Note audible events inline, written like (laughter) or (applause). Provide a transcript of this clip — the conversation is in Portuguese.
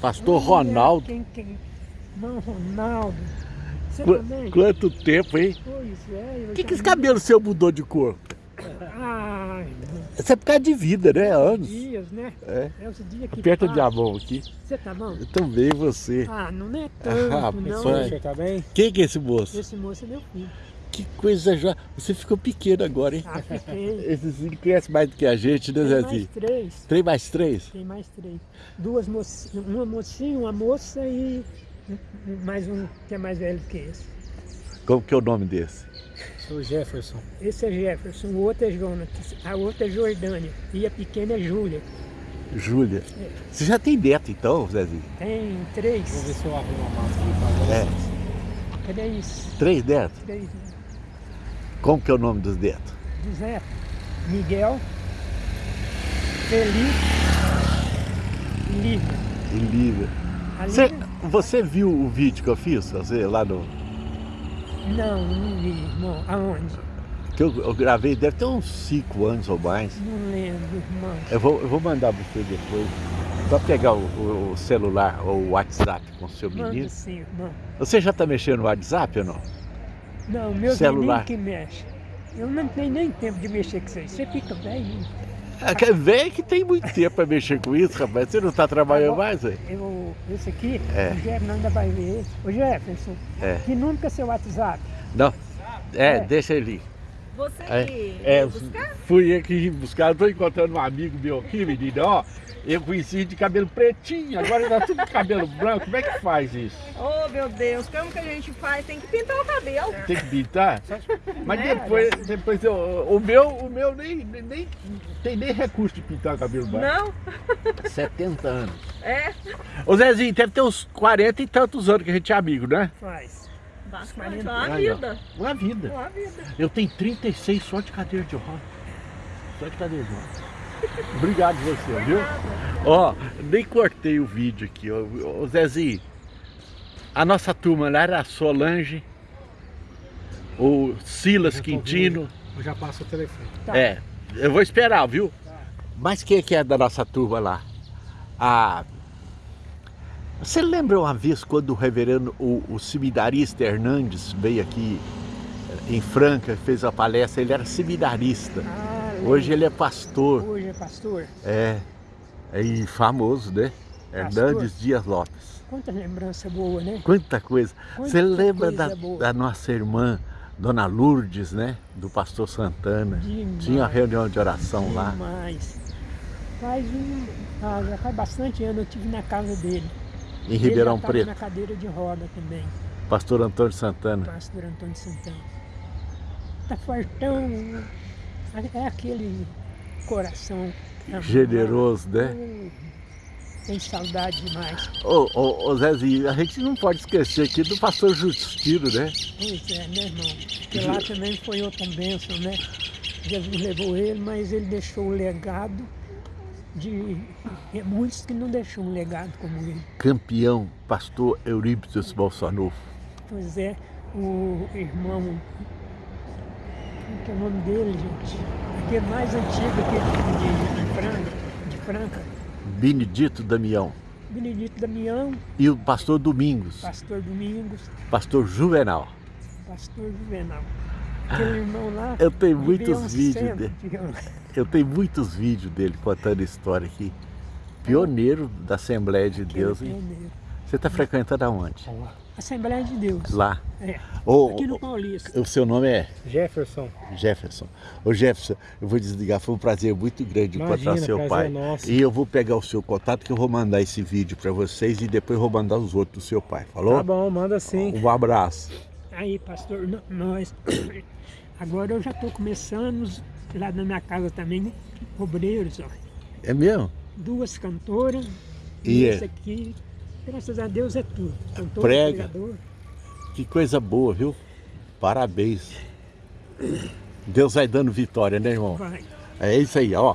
Pastor Ronaldo. Quem, quem? Não, Ronaldo. Você Qu também? quanto tempo, hein? Pois é. Por que, que esse cabelo seu mudou de cor? Ai, Isso é por causa de vida, né? Anos. dias, né? É. É os dias que Aperta passam. minha mão aqui. Você tá bom? Eu também, você. Ah, não é (laughs) tanto, Ah, não. senhor tá bem? Quem que é esse moço? Esse moço é meu filho. Que coisa já. Você ficou pequeno agora, hein? Ah, fiquei. (laughs) Esse Zinho conhece mais do que a gente, né, Tem mais Zezinho? três. Três mais três? Tem mais três. Duas mocinhas, uma mocinha, uma moça e mais um que é mais velho que esse. Como que é o nome desse? Sou Jefferson. Esse é Jefferson, o outro é Jonatas, a outra é Jordânia e a pequena é Júlia. Júlia. Você já tem neto então, Zezinho? Tem Vou três, ver se eu arrumo a massa aqui pra É. vocês. três, Três netos? três. Como que é o nome dos netos? José, Miguel, Felipe e Lívia. E Lívia. Você, você viu o vídeo que eu fiz? Você, lá no. Não, não vi, irmão. Aonde? Que eu, eu gravei, deve ter uns cinco anos ou mais. Não lembro, irmão. Eu vou, eu vou mandar pra você depois. Só pegar o, o- o celular ou o WhatsApp com o seu menino. Manda sim, irmão. Você já tá mexendo no WhatsApp ou não? Não, meu Celular. que mexe. Eu não tenho nem tempo de mexer com isso aí. Você fica velho. É que velho que tem muito tempo pra mexer com isso, rapaz. Você não tá trabalhando Agora- mais, velho? Eu, esse aqui, É. o Jefferson ainda vai ver. Ô Jefferson, É. que número que é seu WhatsApp? Não. É, É. deixa ele. Você É, que é, veio buscar? fui aqui ir buscar, tô encontrando um amigo meu aqui, menino, ó. Eu conheci de cabelo pretinho, agora tá tudo de cabelo branco. Como é que faz isso? Oh, meu Deus, como que a gente faz? Tem que pintar o cabelo. Tem que pintar? Mas Né? depois, depois eu, o meu, o meu nem, nem, nem tem nem recurso de pintar o cabelo branco. Não? (laughs) 70 anos. É? Ô Zezinho, deve ter uns 40 e tantos anos que a gente é amigo, né? Faz. Bastante. Uma Aí, ó. vida. Uma vida. Uma vida. Eu tenho 36 só de cadeira de roda. Só de cadeira de roda. Obrigado você, viu? Ó, nem cortei o vídeo aqui, ó. Ô Zezinho. A nossa turma lá era a Solange, o Silas Quintino. Eu já passo o telefone. Tá. É, eu vou esperar, viu? Mas quem é que é da nossa turma lá? A... Você lembra uma vez quando o reverendo, o, o seminarista Hernandes veio aqui eh, em Franca, fez a palestra, ele era seminarista. Ah, Hoje ele é pastor, Hoje é pastor. é, é e famoso, né? Pastor. Hernandes Dias Lopes. Quanta lembrança boa, né? Quanta coisa. Quanta Você lembra coisa da, da nossa irmã, Dona Lourdes, né? Do pastor Santana. Demais. Tinha uma reunião de oração lá. Demais. Faz um. Já faz bastante ano eu estive na casa dele. Em Ribeirão ele já tava Preto. na cadeira de roda também, Pastor Antônio Santana. pastor Antônio Santana. Tá fortão. É aquele coração. Generoso, né? Hum, Tem saudade demais. Ô, ô, ô Zezinho, a gente não pode esquecer aqui do pastor Justino, né? Pois é, né, irmão? Porque lá também foi outra bênção, né? Jesus levou ele, mas ele deixou o legado de é muitos que não deixou um legado como ele. Campeão, pastor Eurípides Bolsonaro. Pois é, o irmão, como que é o nome dele, gente? Aquele mais antigo aquele de, de Franca, de Franca, Benedito Damião. Benedito Damião, E o pastor Domingos, pastor Domingos, pastor Juvenal. pastor Juvenal. Aquele irmão lá. (laughs) Eu tenho muitos um vídeos dele. digamos. Eu tenho muitos vídeos dele contando história aqui. Pioneiro da Assembleia de Aquele Deus. pioneiro. Você está frequentando aonde? Assembleia de Deus. Lá. É. Aqui no Paulista. o seu nome é Jefferson. Jefferson. Ô Jefferson, eu vou desligar, foi um prazer muito grande encontrar Imagina, seu prazer pai. nosso. E eu vou pegar o seu contato que eu vou mandar esse vídeo para vocês e depois vou mandar os outros do seu pai. Falou? Tá bom, manda sim. Um abraço. Aí, pastor, nós. (coughs) Agora eu já estou começando lá na minha casa também, obreiros, ó. É mesmo? Duas cantoras. E é? esse aqui, graças a Deus, é tudo. Cantor, Prega. pregador. Que coisa boa, viu? Parabéns. Deus vai dando vitória, né, irmão? Vai. É isso aí, ó.